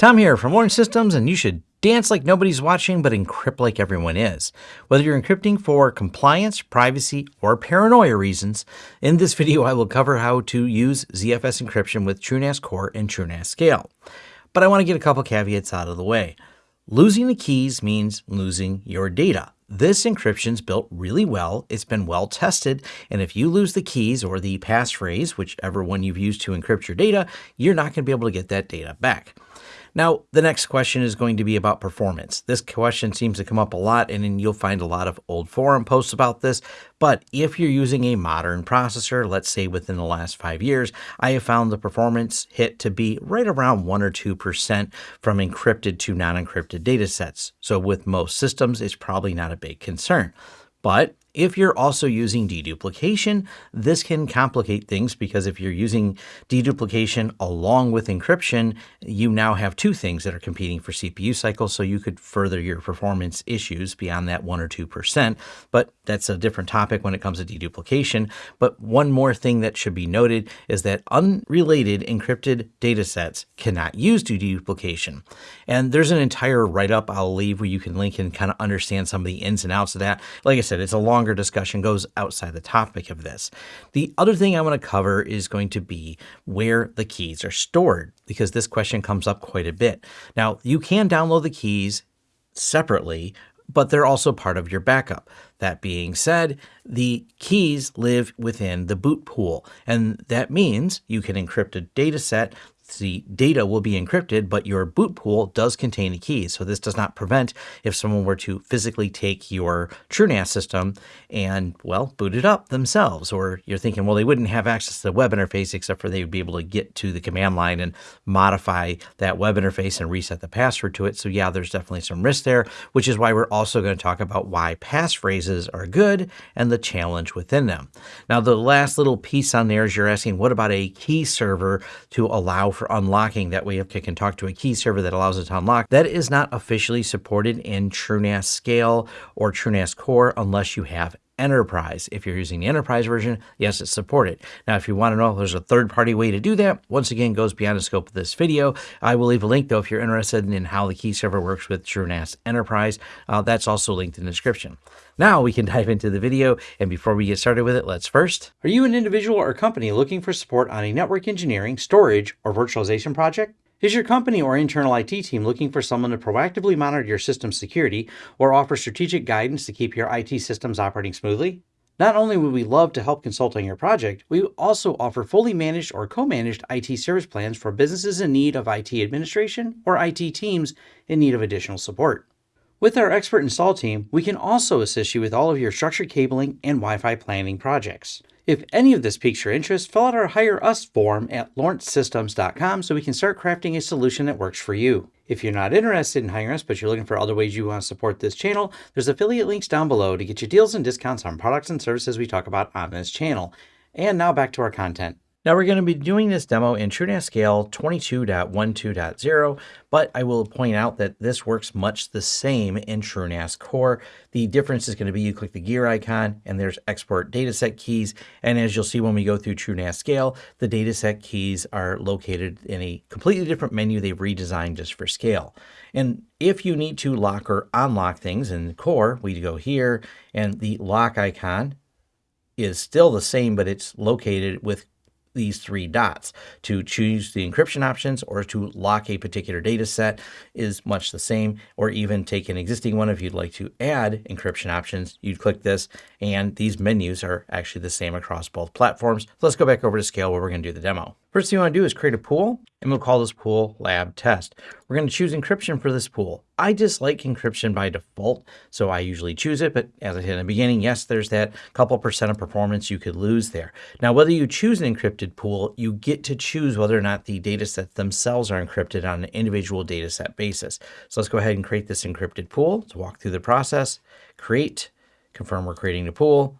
Tom here from Lawrence Systems, and you should dance like nobody's watching, but encrypt like everyone is. Whether you're encrypting for compliance, privacy, or paranoia reasons, in this video I will cover how to use ZFS encryption with TrueNAS Core and TrueNAS Scale. But I want to get a couple caveats out of the way. Losing the keys means losing your data. This encryption's built really well. It's been well tested. And if you lose the keys or the passphrase, whichever one you've used to encrypt your data, you're not going to be able to get that data back. Now, the next question is going to be about performance. This question seems to come up a lot, and you'll find a lot of old forum posts about this. But if you're using a modern processor, let's say within the last five years, I have found the performance hit to be right around 1 or 2% from encrypted to non encrypted data sets. So, with most systems, it's probably not a big concern. But if you're also using deduplication, this can complicate things because if you're using deduplication along with encryption, you now have two things that are competing for CPU cycles, so you could further your performance issues beyond that 1 or 2%. But that's a different topic when it comes to deduplication. But one more thing that should be noted is that unrelated encrypted data sets cannot use deduplication. And there's an entire write-up I'll leave where you can link and kind of understand some of the ins and outs of that. Like I said, it's a long longer discussion goes outside the topic of this. The other thing I want to cover is going to be where the keys are stored, because this question comes up quite a bit. Now, you can download the keys separately, but they're also part of your backup. That being said, the keys live within the boot pool, and that means you can encrypt a data set the data will be encrypted, but your boot pool does contain the keys. So this does not prevent if someone were to physically take your TrueNAS system and, well, boot it up themselves. Or you're thinking, well, they wouldn't have access to the web interface except for they would be able to get to the command line and modify that web interface and reset the password to it. So yeah, there's definitely some risk there, which is why we're also going to talk about why passphrases are good and the challenge within them. Now, the last little piece on there is you're asking, what about a key server to allow for unlocking. That way you can talk to a key server that allows it to unlock. That is not officially supported in TrueNAS Scale or TrueNAS Core unless you have Enterprise. If you're using the Enterprise version, yes, it's supported. Now, if you want to know if there's a third-party way to do that, once again, goes beyond the scope of this video. I will leave a link, though, if you're interested in how the key server works with TrueNAS Enterprise. Uh, that's also linked in the description. Now we can dive into the video, and before we get started with it, let's first... Are you an individual or company looking for support on a network engineering, storage, or virtualization project? Is your company or internal IT team looking for someone to proactively monitor your system security or offer strategic guidance to keep your IT systems operating smoothly? Not only would we love to help consult on your project, we also offer fully managed or co-managed IT service plans for businesses in need of IT administration or IT teams in need of additional support. With our expert install team, we can also assist you with all of your structured cabling and Wi-Fi planning projects. If any of this piques your interest, fill out our Hire Us form at lawrencesystems.com so we can start crafting a solution that works for you. If you're not interested in hiring us, but you're looking for other ways you want to support this channel, there's affiliate links down below to get you deals and discounts on products and services we talk about on this channel. And now back to our content. Now we're going to be doing this demo in TrueNAS Scale 22.12.0, but I will point out that this works much the same in TrueNAS Core. The difference is going to be you click the gear icon and there's export dataset keys. And as you'll see when we go through TrueNAS Scale, the dataset keys are located in a completely different menu they've redesigned just for scale. And if you need to lock or unlock things in Core, we go here and the lock icon is still the same, but it's located with these three dots. To choose the encryption options or to lock a particular data set is much the same, or even take an existing one if you'd like to add encryption options, you'd click this, and these menus are actually the same across both platforms. So let's go back over to Scale where we're going to do the demo. First thing you want to do is create a pool, and we'll call this pool lab test. We're going to choose encryption for this pool. I dislike encryption by default, so I usually choose it. But as I said in the beginning, yes, there's that couple percent of performance you could lose there. Now, whether you choose an encrypted pool, you get to choose whether or not the data sets themselves are encrypted on an individual data set basis. So let's go ahead and create this encrypted pool to walk through the process. Create, confirm we're creating the pool,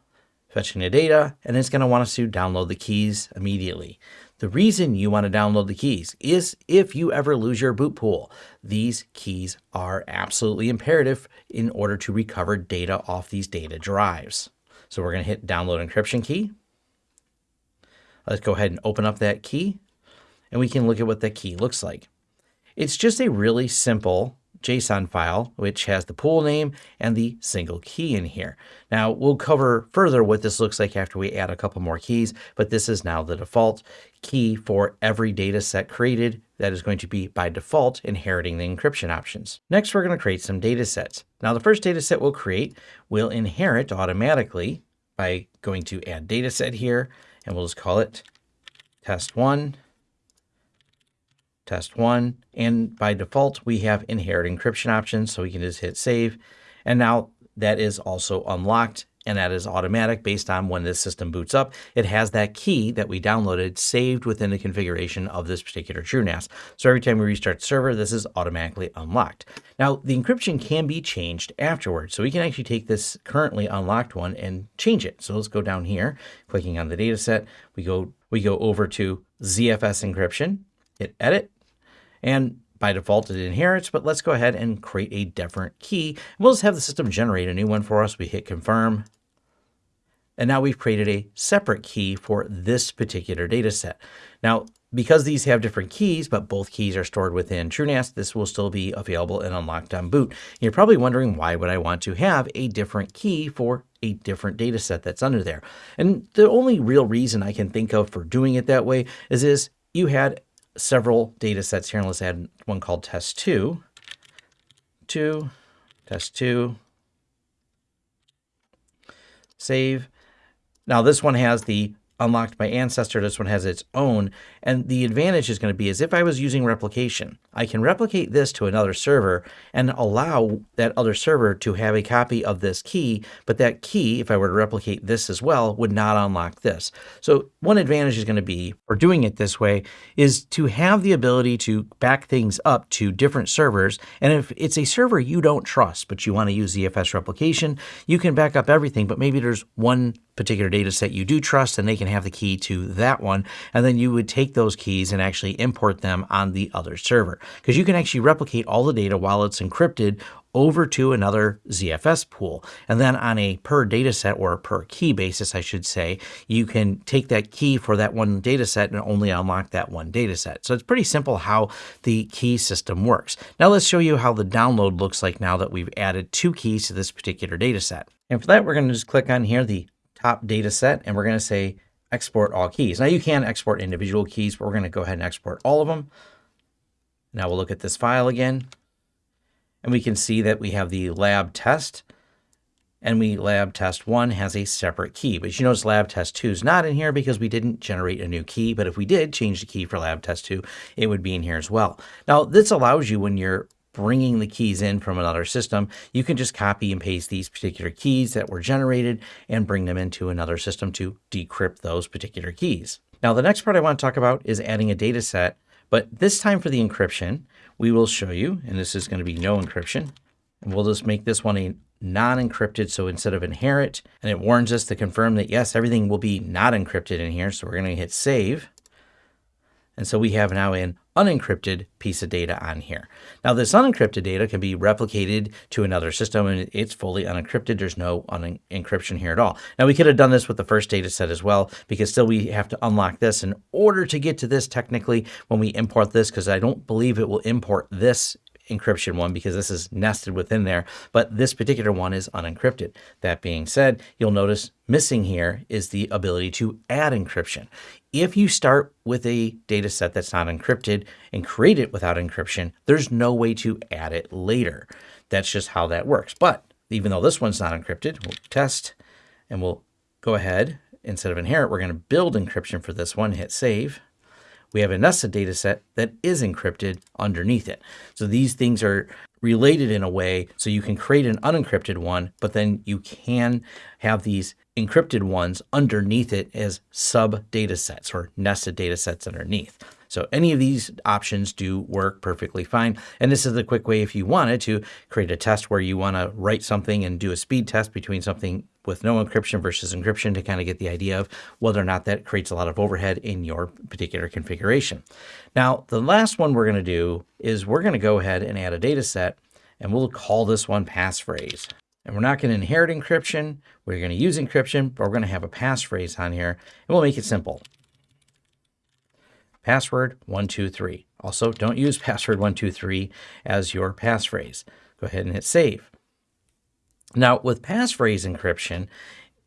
fetching the data, and it's going to want us to download the keys immediately. The reason you want to download the keys is if you ever lose your boot pool. These keys are absolutely imperative in order to recover data off these data drives. So we're going to hit download encryption key. Let's go ahead and open up that key and we can look at what that key looks like. It's just a really simple JSON file, which has the pool name and the single key in here. Now we'll cover further what this looks like after we add a couple more keys, but this is now the default key for every data set created that is going to be by default inheriting the encryption options. Next, we're going to create some data sets. Now the first data set we'll create will inherit automatically by going to add data set here, and we'll just call it test one test one. And by default, we have inherit encryption options. So we can just hit save. And now that is also unlocked and that is automatic based on when this system boots up. It has that key that we downloaded saved within the configuration of this particular TrueNAS. So every time we restart the server, this is automatically unlocked. Now, the encryption can be changed afterwards. So we can actually take this currently unlocked one and change it. So let's go down here, clicking on the data set. We go, we go over to ZFS encryption, hit edit, and by default, it inherits, but let's go ahead and create a different key. We'll just have the system generate a new one for us. We hit confirm. And now we've created a separate key for this particular data set. Now, because these have different keys, but both keys are stored within TrueNAS, this will still be available and unlocked on boot. You're probably wondering why would I want to have a different key for a different data set that's under there. And the only real reason I can think of for doing it that way is, is you had several data sets here. And let's add one called test two, two, test two, save. Now this one has the unlocked by ancestor. This one has its own. And the advantage is going to be as if I was using replication. I can replicate this to another server and allow that other server to have a copy of this key. But that key, if I were to replicate this as well, would not unlock this. So one advantage is going to be, for doing it this way, is to have the ability to back things up to different servers. And if it's a server you don't trust, but you want to use ZFS replication, you can back up everything. But maybe there's one particular data set you do trust and they can have the key to that one. And then you would take those keys and actually import them on the other server because you can actually replicate all the data while it's encrypted over to another ZFS pool. And then on a per data set or per key basis, I should say, you can take that key for that one data set and only unlock that one data set. So it's pretty simple how the key system works. Now let's show you how the download looks like now that we've added two keys to this particular data set. And for that, we're going to just click on here, the top data set, and we're going to say export all keys. Now you can export individual keys, but we're going to go ahead and export all of them. Now we'll look at this file again, and we can see that we have the lab test, and we lab test one has a separate key. But you notice lab test two is not in here because we didn't generate a new key. But if we did change the key for lab test two, it would be in here as well. Now this allows you when you're bringing the keys in from another system, you can just copy and paste these particular keys that were generated and bring them into another system to decrypt those particular keys. Now, the next part I want to talk about is adding a data set, but this time for the encryption, we will show you, and this is going to be no encryption, and we'll just make this one a non-encrypted. So instead of inherit, and it warns us to confirm that yes, everything will be not encrypted in here. So we're going to hit save. And so we have now an unencrypted piece of data on here. Now this unencrypted data can be replicated to another system and it's fully unencrypted. There's no un encryption here at all. Now we could have done this with the first data set as well because still we have to unlock this in order to get to this technically when we import this because I don't believe it will import this encryption one because this is nested within there, but this particular one is unencrypted. That being said, you'll notice missing here is the ability to add encryption. If you start with a data set that's not encrypted and create it without encryption, there's no way to add it later. That's just how that works. But even though this one's not encrypted, we'll test and we'll go ahead. Instead of inherit, we're going to build encryption for this one, hit save we have a nested data set that is encrypted underneath it. So these things are related in a way so you can create an unencrypted one, but then you can have these encrypted ones underneath it as sub data sets or nested data sets underneath. So any of these options do work perfectly fine. And this is the quick way if you wanted to create a test where you want to write something and do a speed test between something with no encryption versus encryption to kind of get the idea of whether or not that creates a lot of overhead in your particular configuration. Now, the last one we're going to do is we're going to go ahead and add a data set and we'll call this one passphrase. And we're not going to inherit encryption. We're going to use encryption, but we're going to have a passphrase on here and we'll make it simple password 123. Also, don't use password123 as your passphrase. Go ahead and hit save. Now, with passphrase encryption,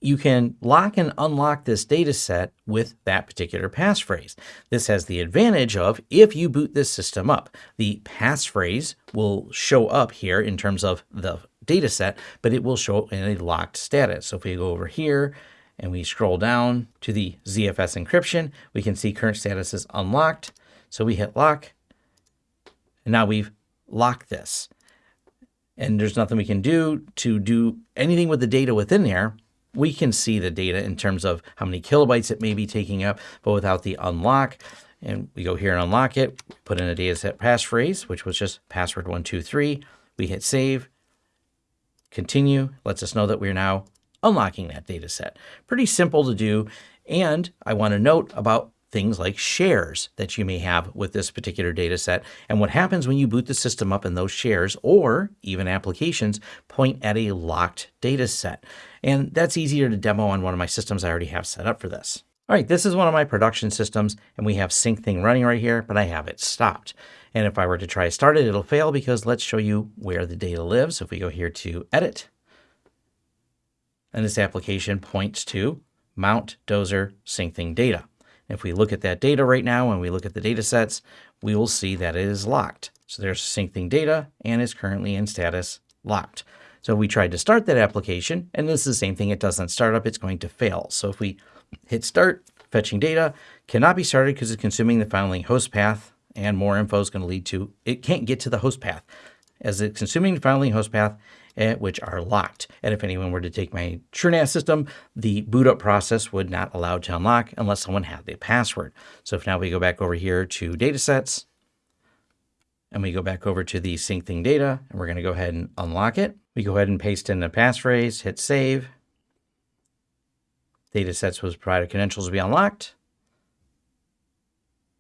you can lock and unlock this data set with that particular passphrase. This has the advantage of if you boot this system up, the passphrase will show up here in terms of the data set, but it will show in a locked status. So if we go over here and we scroll down to the ZFS encryption, we can see current status is unlocked. So we hit lock, and now we've locked this. And there's nothing we can do to do anything with the data within there we can see the data in terms of how many kilobytes it may be taking up, but without the unlock, and we go here and unlock it, put in a data dataset passphrase, which was just password 123. We hit save, continue, lets us know that we're now unlocking that data set. Pretty simple to do. And I want to note about things like shares that you may have with this particular data set and what happens when you boot the system up and those shares or even applications point at a locked data set. And that's easier to demo on one of my systems I already have set up for this. All right, this is one of my production systems and we have Syncthing running right here, but I have it stopped. And if I were to try to start it, it'll fail because let's show you where the data lives. So If we go here to edit, and this application points to Mount Dozer Syncthing data. If we look at that data right now and we look at the data sets, we will see that it is locked. So there's Syncthing data and is currently in status locked. So we tried to start that application and this is the same thing. It doesn't start up, it's going to fail. So if we hit start, fetching data cannot be started because it's consuming the filing host path and more info is going to lead to, it can't get to the host path. As it's consuming the filing host path, which are locked. And if anyone were to take my TrueNAS system, the boot up process would not allow to unlock unless someone had the password. So if now we go back over here to datasets, and we go back over to the Syncthing data, and we're going to go ahead and unlock it. We go ahead and paste in the passphrase, hit save. Datasets was provided credentials will be unlocked.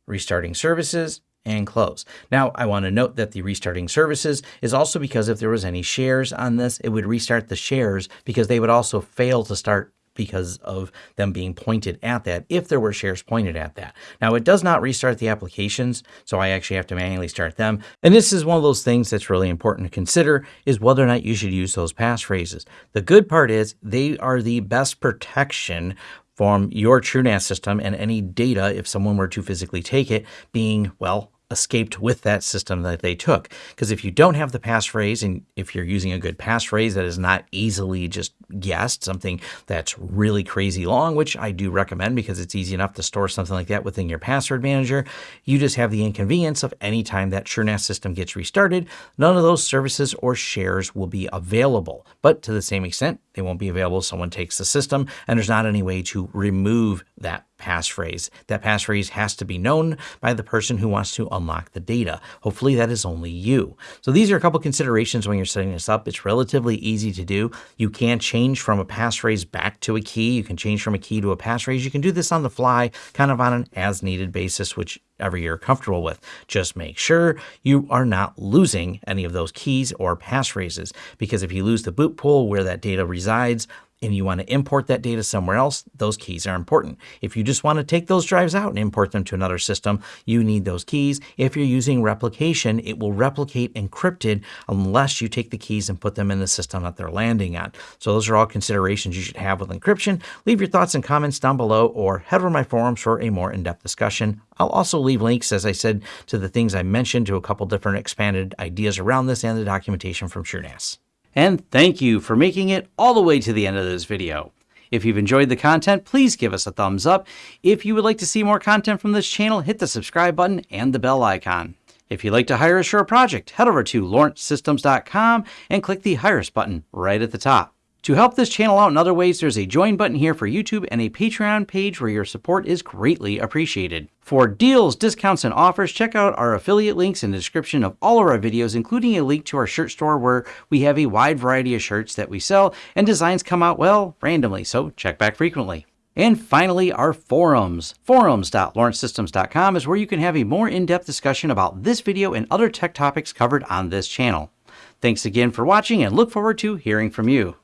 Restarting services, and close. Now, I want to note that the restarting services is also because if there was any shares on this, it would restart the shares because they would also fail to start because of them being pointed at that if there were shares pointed at that. Now it does not restart the applications, so I actually have to manually start them. And this is one of those things that's really important to consider is whether or not you should use those passphrases. The good part is they are the best protection from your TrueNAS system and any data if someone were to physically take it being, well, escaped with that system that they took. Because if you don't have the passphrase, and if you're using a good passphrase that is not easily just guessed, something that's really crazy long, which I do recommend because it's easy enough to store something like that within your password manager, you just have the inconvenience of any time that TrueNAS system gets restarted, none of those services or shares will be available. But to the same extent, they won't be available if someone takes the system, and there's not any way to remove that passphrase. That passphrase has to be known by the person who wants to unlock the data. Hopefully that is only you. So these are a couple considerations when you're setting this up. It's relatively easy to do. You can change from a passphrase back to a key. You can change from a key to a passphrase. You can do this on the fly, kind of on an as needed basis, whichever you're comfortable with. Just make sure you are not losing any of those keys or passphrases because if you lose the boot pool where that data resides, and you want to import that data somewhere else, those keys are important. If you just want to take those drives out and import them to another system, you need those keys. If you're using replication, it will replicate encrypted unless you take the keys and put them in the system that they're landing on. So those are all considerations you should have with encryption. Leave your thoughts and comments down below or head over my forums for a more in-depth discussion. I'll also leave links, as I said, to the things I mentioned to a couple different expanded ideas around this and the documentation from TrueNAS. And thank you for making it all the way to the end of this video. If you've enjoyed the content, please give us a thumbs up. If you would like to see more content from this channel, hit the subscribe button and the bell icon. If you'd like to hire a project, head over to lawrencesystems.com and click the Hire Us button right at the top. To help this channel out in other ways, there's a join button here for YouTube and a Patreon page where your support is greatly appreciated. For deals, discounts, and offers, check out our affiliate links in the description of all of our videos, including a link to our shirt store where we have a wide variety of shirts that we sell and designs come out, well, randomly, so check back frequently. And finally, our forums. Forums.lawrencesystems.com is where you can have a more in-depth discussion about this video and other tech topics covered on this channel. Thanks again for watching and look forward to hearing from you.